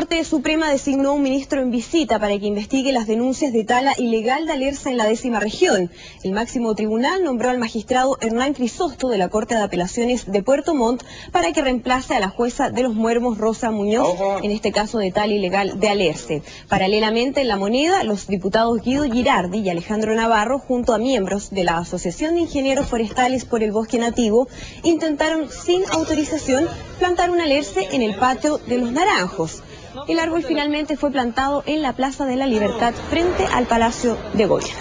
Corte Suprema designó un ministro en visita para que investigue las denuncias de tala ilegal de Alerce en la décima región. El máximo tribunal nombró al magistrado Hernán Crisosto de la Corte de Apelaciones de Puerto Montt para que reemplace a la jueza de los Muermos Rosa Muñoz en este caso de tala ilegal de Alerce. Paralelamente en la moneda, los diputados Guido Girardi y Alejandro Navarro, junto a miembros de la Asociación de Ingenieros Forestales por el Bosque Nativo, intentaron sin autorización plantar un alerce en el patio de los Naranjos. El árbol finalmente fue plantado en la Plaza de la Libertad frente al Palacio de Goya.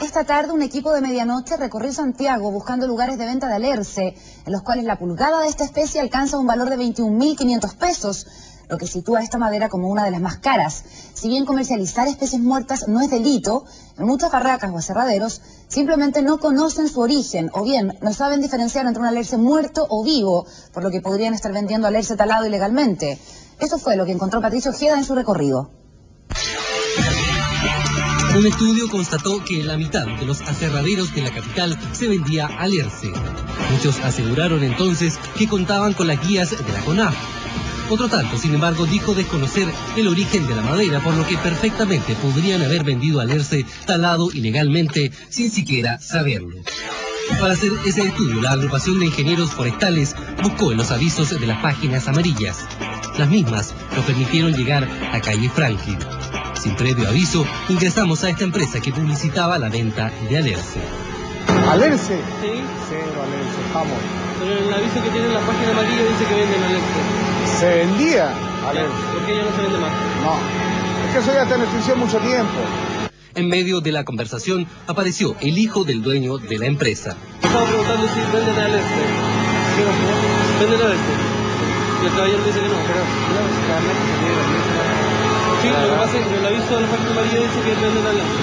Esta tarde un equipo de medianoche recorrió Santiago buscando lugares de venta de alerce, en los cuales la pulgada de esta especie alcanza un valor de 21.500 pesos, lo que sitúa esta madera como una de las más caras. Si bien comercializar especies muertas no es delito, en muchas barracas o aserraderos simplemente no conocen su origen o bien no saben diferenciar entre un alerce muerto o vivo, por lo que podrían estar vendiendo alerce talado ilegalmente. Esto fue lo que encontró Patricio Ojeda en su recorrido. Un estudio constató que la mitad de los aserraderos de la capital se vendía alerce. Muchos aseguraron entonces que contaban con las guías de la CONAF. Otro tanto, sin embargo, dijo desconocer el origen de la madera, por lo que perfectamente podrían haber vendido alerce talado ilegalmente sin siquiera saberlo. Para hacer ese estudio, la agrupación de ingenieros forestales buscó en los avisos de las páginas amarillas. Las mismas nos permitieron llegar a calle Franklin. Sin previo aviso, ingresamos a esta empresa que publicitaba la venta de Alerce. ¿Alerce? Sí. Cero Alerce, vamos. Pero el aviso que tiene en la página amarilla dice que venden Alerce. ¿Se vendía Alerce? ¿Por qué ya no se vende más? No. Es que eso ya está en extinción mucho tiempo. En medio de la conversación apareció el hijo del dueño de la empresa. Estaba preguntando si venden Alerce. ¿Venden Alerce? Y el caballero dice que no. Pero claramente se tiene Sí, lo que pasa es que en el aviso de la amarilla dice que venden Alerce.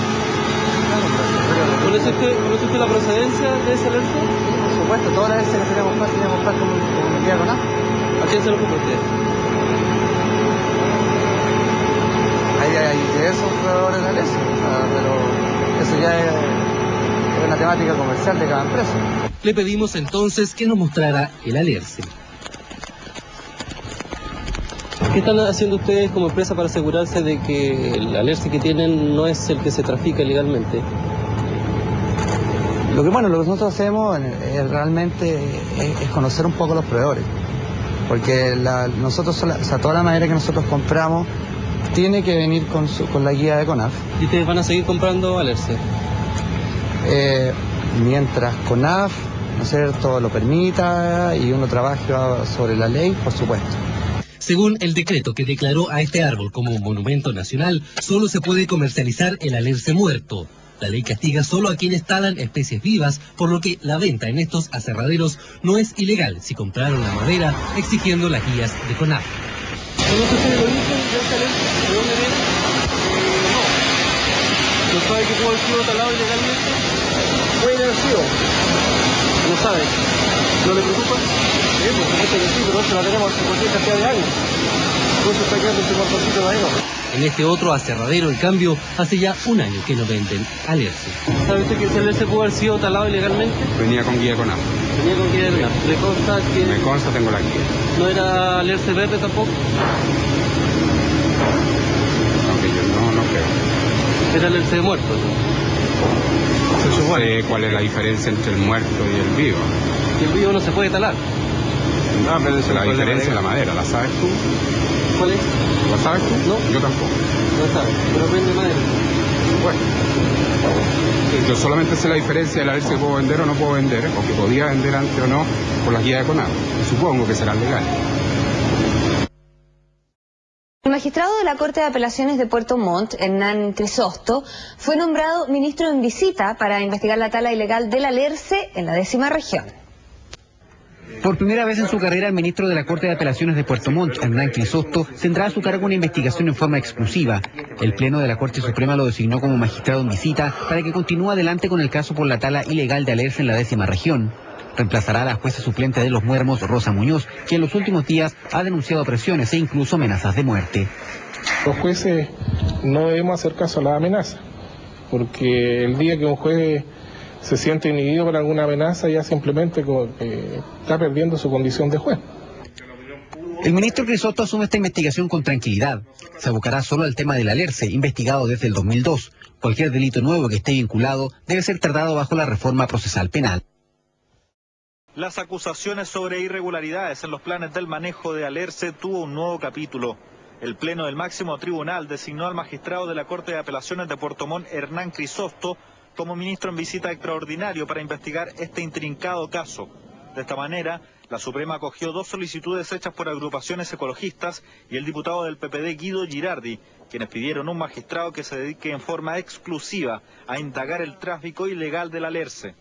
¿Conoce usted, ¿Conoce usted la procedencia de ese Alerce? Por supuesto, todas las veces que queríamos comprar, queríamos comprar como, un día con nada. ¿A quién se lo compró usted? Hay, diversos proveedores de sea, pero eso ya es, es una temática comercial de cada empresa. Le pedimos entonces que nos mostrara el alerce. ¿Qué están haciendo ustedes como empresa para asegurarse de que el alerce que tienen no es el que se trafica ilegalmente? Lo que bueno, lo que nosotros hacemos es realmente es, es conocer un poco los proveedores. Porque la- nosotros, o sea, toda la madera que nosotros compramos tiene que venir con, su- con la guía de CONAF. ¿Y ustedes van a seguir comprando alerce? Eh, mientras CONAF, ¿no es cierto?, lo permita y uno trabaja sobre la ley, por supuesto. Según el decreto que declaró a este árbol como monumento nacional, solo se puede comercializar el alerce muerto. La ley castiga solo a quienes talan especies vivas, por lo que la venta en estos aserraderos no es ilegal si compraron la madera exigiendo las guías de CONAF. No. ¿No sabe que pudo haber sido talado ilegalmente? Puede haber sido. No sabe. ¿No le preocupa? Sí, por supuesto que sí, pero eso la tenemos hace cualquier cantidad de años. Por eso está quedando ese cuartocito de madera. En este otro aserradero, en cambio, hace ya un año que no venden alerce. ¿Sabe usted que ese alerce pudo haber sido talado ilegalmente? Venía con guía con agua. Tenía con guía de gas. ¿Le consta que Me consta, tengo la guía. no era alerce verde tampoco? Aunque yo no, no creo. Era alerce de muerto. No sé cuál es la diferencia entre el muerto y el vivo. Y el vivo no se puede talar. No, pero la diferencia es la madera. ¿La sabes tú? ¿Cuál es? ¿La sabes tú? No. Yo tampoco. No sabe. Pero vende madera. Bueno. Yo solamente sé la diferencia de la ver si puedo vender o no puedo vender, o que podía vender antes o no, por la guía de CONAF. Supongo que será legal. El magistrado de la Corte de Apelaciones de Puerto Montt, Hernán Crisosto, fue nombrado ministro en visita para investigar la tala ilegal del alerce en la décima región. Por primera vez en su carrera, el ministro de la Corte de Apelaciones de Puerto Montt, Hernán Crisosto, tendrá a su cargo una investigación en forma exclusiva. El Pleno de la Corte Suprema lo designó como magistrado en visita para que continúe adelante con el caso por la tala ilegal de alerce en la décima región. Reemplazará a la jueza suplente de los Muermos, Rosa Muñoz, quien en los últimos días ha denunciado presiones e incluso amenazas de muerte. Los jueces no debemos hacer caso a la amenaza, porque el día que un juez se siente inhibido por alguna amenaza ya simplemente eh, está perdiendo su condición de juez. El ministro Crisosto asume esta investigación con tranquilidad. Se abocará solo al tema del alerce, investigado desde el 2002. Cualquier delito nuevo que esté vinculado debe ser tratado bajo la reforma procesal penal. Las acusaciones sobre irregularidades en los planes del manejo de Alerce tuvo un nuevo capítulo. El Pleno del Máximo Tribunal designó al magistrado de la Corte de Apelaciones de Puerto Montt, Hernán Crisosto, como ministro en visita extraordinario para investigar este intrincado caso. De esta manera, la Suprema acogió dos solicitudes hechas por agrupaciones ecologistas y el diputado del PPD Guido Girardi, quienes pidieron un magistrado que se dedique en forma exclusiva a indagar el tráfico ilegal del alerce.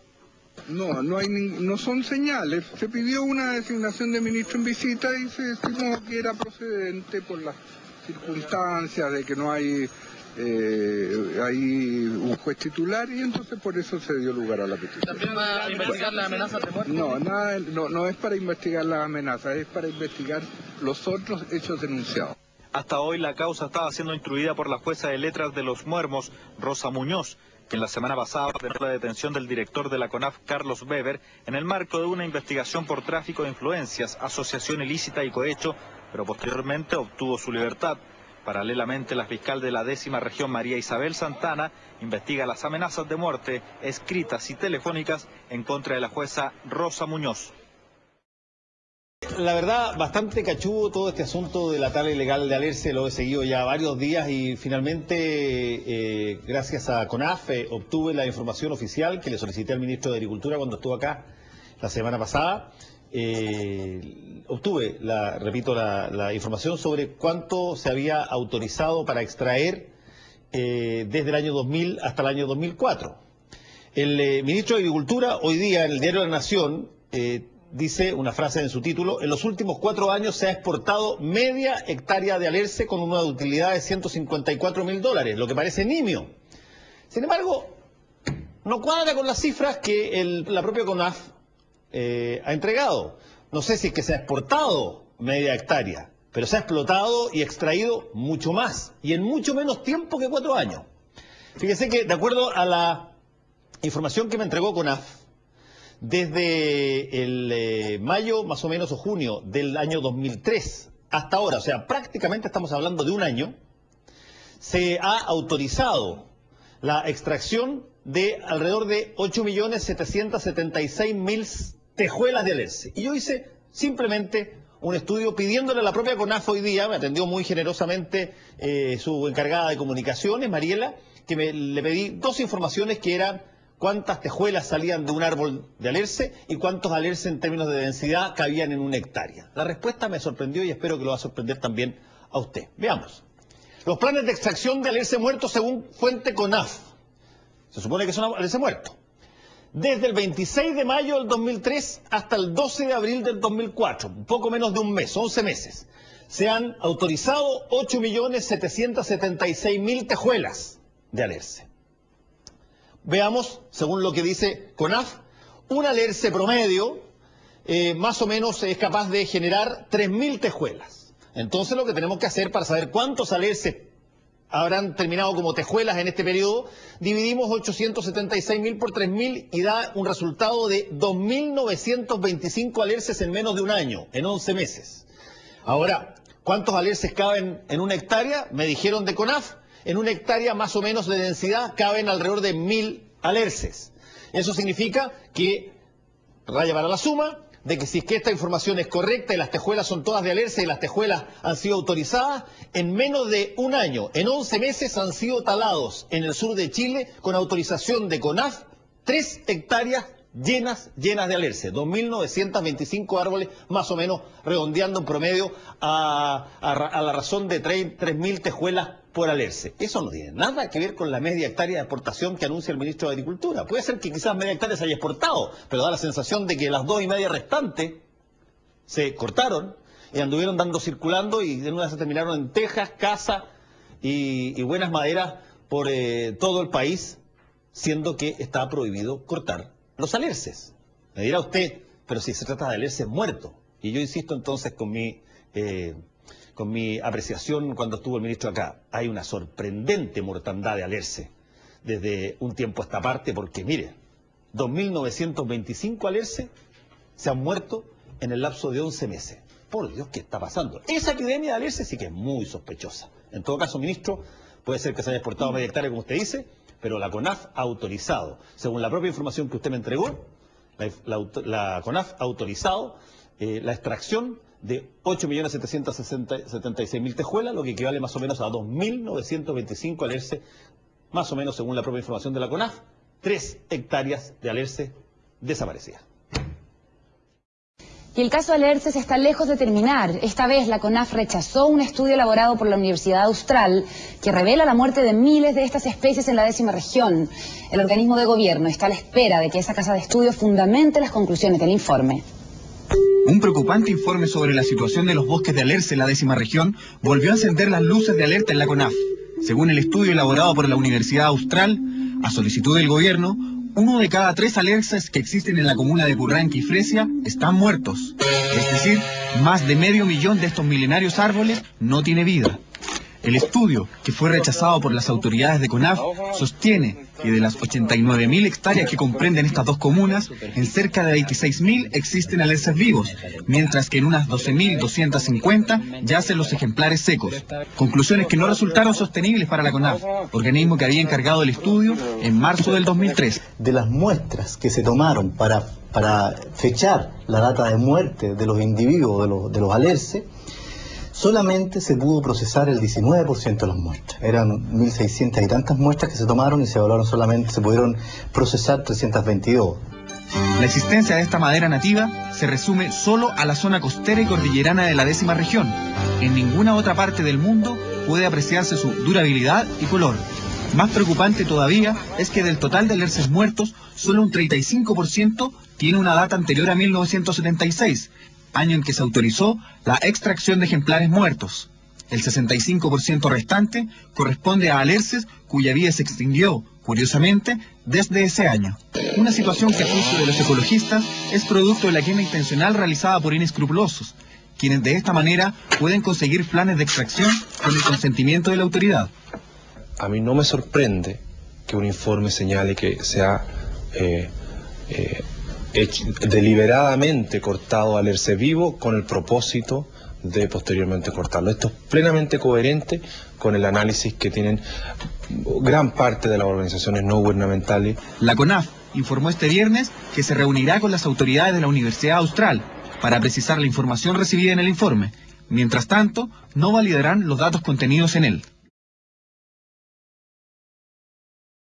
No, no, hay no son señales. Se pidió una designación de ministro en visita y se estimó que era procedente por las circunstancias de que no hay eh, hay un juez titular y entonces por eso se dio lugar a la petición. ¿También va a investigar las amenazas de muerte? No, nada, no, no es para investigar las amenazas, es para investigar los otros hechos denunciados. Hasta hoy la causa estaba siendo instruida por la jueza de letras de los Muermos, Rosa Muñoz, quien la semana pasada ordenó la detención del director de la CONAF, Carlos Weber, en el marco de una investigación por tráfico de influencias, asociación ilícita y cohecho, pero posteriormente obtuvo su libertad. Paralelamente, la fiscal de la décima región, María Isabel Santana, investiga las amenazas de muerte escritas y telefónicas en contra de la jueza Rosa Muñoz. La verdad, bastante cachudo todo este asunto de la tala ilegal de Alerce, lo he seguido ya varios días y finalmente, eh, gracias a CONAF, eh, obtuve la información oficial que le solicité al ministro de Agricultura cuando estuvo acá la semana pasada. Eh, obtuve, la, repito, la, información sobre cuánto se había autorizado para extraer desde el año 2000 hasta el año 2004. El ministro de Agricultura, hoy día en el diario La Nación, dice una frase en su título, en los últimos cuatro años se ha exportado media hectárea de alerce con una utilidad de 154 mil dólares, lo que parece nimio. Sin embargo, no cuadra con las cifras que la propia CONAF eh, ha entregado. No sé si es que se ha exportado media hectárea, pero se ha explotado y extraído mucho más y en mucho menos tiempo que cuatro años. Fíjese que de acuerdo a la información que me entregó CONAF, desde el eh, mayo más o menos o junio del año 2003 hasta ahora, o sea, prácticamente estamos hablando de un año, se ha autorizado la extracción de alrededor de 8.776.000 tejuelas de alerce. Y yo hice simplemente un estudio pidiéndole a la propia CONAF hoy día, me atendió muy generosamente eh, su encargada de comunicaciones, Mariela, que me, le pedí dos informaciones que eran cuántas tejuelas salían de un árbol de alerce y cuántos alerce en términos de densidad cabían en una hectárea. La respuesta me sorprendió y espero que lo va a sorprender también a usted. Veamos. Los planes de extracción de alerce muerto según fuente CONAF. Se supone que son alerce muerto. Desde el 26 de mayo del 2003 hasta el 12 de abril del 2004, un poco menos de un mes, 11 meses, se han autorizado 8.776.000 tejuelas de alerce. Veamos, según lo que dice CONAF, un alerce promedio eh, más o menos es capaz de generar 3.000 tejuelas. Entonces lo que tenemos que hacer para saber cuántos alerces habrán terminado como tejuelas en este periodo, dividimos 876.000 por 3.000 y da un resultado de 2.925 alerces en menos de un año, en 11 meses. Ahora, ¿cuántos alerces caben en una hectárea? Me dijeron de CONAF, en una hectárea más o menos de densidad caben alrededor de mil alerces. Eso significa que, raya para la suma, de que si es que esta información es correcta y las tejuelas son todas de alerce y las tejuelas han sido autorizadas, en menos de un año, en 11 meses han sido talados en el sur de Chile con autorización de CONAF tres hectáreas llenas, llenas de alerce, 2.925 árboles, más o menos redondeando en promedio a, la razón de 3.000 tejuelas por alerce. Eso no tiene nada que ver con la media hectárea de exportación que anuncia el ministro de Agricultura. Puede ser que quizás media hectárea se haya exportado, pero da la sensación de que las dos y media restantes se cortaron y anduvieron dando circulando y en una se terminaron en tejas, casa y, buenas maderas por eh, todo el país, siendo que está prohibido cortar los alerces. Me dirá usted, pero si se trata de alerces muertos. Y yo insisto entonces con mi, eh, con mi apreciación cuando estuvo el ministro acá. Hay una sorprendente mortandad de alerce desde un tiempo a esta parte, porque mire, 2.925 alerces se han muerto en el lapso de 11 meses. por Dios, ¿qué está pasando? Esa epidemia de alerce sí que es muy sospechosa. En todo caso, ministro, puede ser que se haya exportado media hectárea, como usted dice, pero la CONAF ha autorizado, según la propia información que usted me entregó, la, la- la CONAF ha autorizado eh, la extracción de 8.776.000 tejuelas, lo que equivale más o menos a 2.925 alerce, más o menos según la propia información de la CONAF, 3 hectáreas de alerce desaparecidas. Y el caso Alerces está lejos de terminar. Esta vez la CONAF rechazó un estudio elaborado por la Universidad Austral que revela la muerte de miles de estas especies en la décima región. El organismo de gobierno está a la espera de que esa casa de estudio fundamente las conclusiones del informe. Un preocupante informe sobre la situación de los bosques de Alerce en la décima región volvió a encender las luces de alerta en la CONAF. Según el estudio elaborado por la Universidad Austral, a solicitud del gobierno, uno de cada tres alerces que existen en la comuna de Curranque y Fresia están muertos. Es decir, más de medio millón de estos milenarios árboles no tiene vida. El estudio, que fue rechazado por las autoridades de CONAF, sostiene que de las 89.000 hectáreas que comprenden estas dos comunas, en cerca de 26.000 existen alerces vivos, mientras que en unas 12.250 yacen los ejemplares secos. Conclusiones que no resultaron sostenibles para la CONAF, organismo que había encargado el estudio en marzo del 2003. de las muestras que se tomaron para, para fechar la data de muerte de los individuos, de los, de los alerces, solamente se pudo procesar el 19% de las muestras. Eran 1.600 y tantas muestras que se tomaron y se evaluaron solamente, se pudieron procesar 322. La existencia de esta madera nativa se resume solo a la zona costera y cordillerana de la décima región. En ninguna otra parte del mundo puede apreciarse su durabilidad y color. Más preocupante todavía es que del total de alerces muertos, solo un 35% tiene una data anterior a 1976, año en que se autorizó la extracción de ejemplares muertos. El 65% restante corresponde a alerces cuya vida se extinguió, curiosamente, desde ese año. Una situación que a juicio de los ecologistas es producto de la quema intencional realizada por inescrupulosos, quienes de esta manera pueden conseguir planes de extracción con el consentimiento de la autoridad. A mí no me sorprende que un informe señale que se ha eh, eh, deliberadamente cortado al erce vivo con el propósito de posteriormente cortarlo. Esto es plenamente coherente con el análisis que tienen gran parte de las organizaciones no gubernamentales. La CONAF informó este viernes que se reunirá con las autoridades de la Universidad Austral para precisar la información recibida en el informe. Mientras tanto, no validarán los datos contenidos en él.